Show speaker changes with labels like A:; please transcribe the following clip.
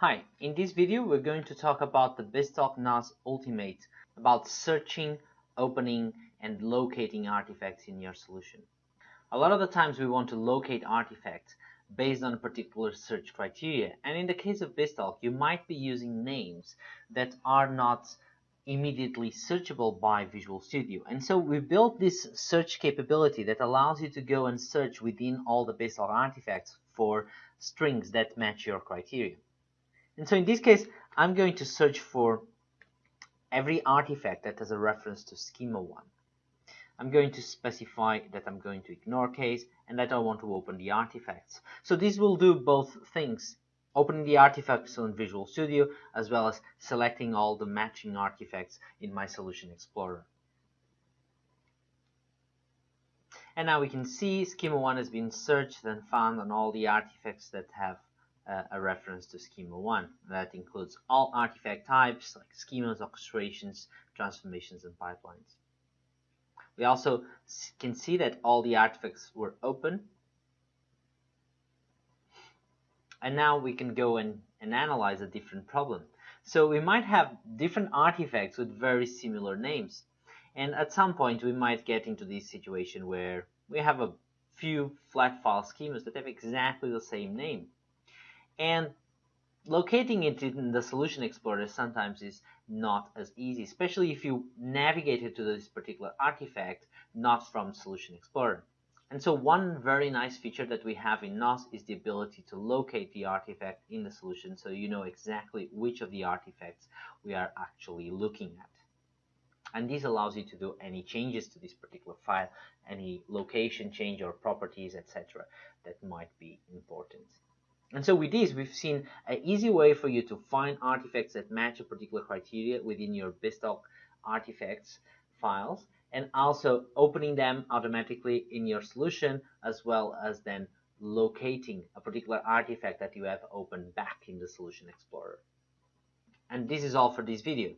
A: Hi, in this video we're going to talk about the BizTalk NoS Ultimate about searching, opening and locating artifacts in your solution. A lot of the times we want to locate artifacts based on a particular search criteria and in the case of BizTalk you might be using names that are not immediately searchable by Visual Studio and so we built this search capability that allows you to go and search within all the BizTalk artifacts for strings that match your criteria. And so in this case, I'm going to search for every artifact that has a reference to schema 1. I'm going to specify that I'm going to ignore case and that I want to open the artifacts. So this will do both things, opening the artifacts on Visual Studio as well as selecting all the matching artifacts in my Solution Explorer. And now we can see schema 1 has been searched and found on all the artifacts that have uh, a reference to schema 1. That includes all artifact types like schemas, orchestrations, transformations, and pipelines. We also can see that all the artifacts were open. And now we can go and, and analyze a different problem. So we might have different artifacts with very similar names. And at some point we might get into this situation where we have a few flat file schemas that have exactly the same name. And locating it in the Solution Explorer sometimes is not as easy, especially if you navigated to this particular artifact not from Solution Explorer. And so one very nice feature that we have in NoS is the ability to locate the artifact in the solution so you know exactly which of the artifacts we are actually looking at. And this allows you to do any changes to this particular file, any location change or properties, etc. that might be important. And so with this, we've seen an easy way for you to find artifacts that match a particular criteria within your BizTalk artifacts files and also opening them automatically in your solution as well as then locating a particular artifact that you have opened back in the Solution Explorer. And this is all for this video.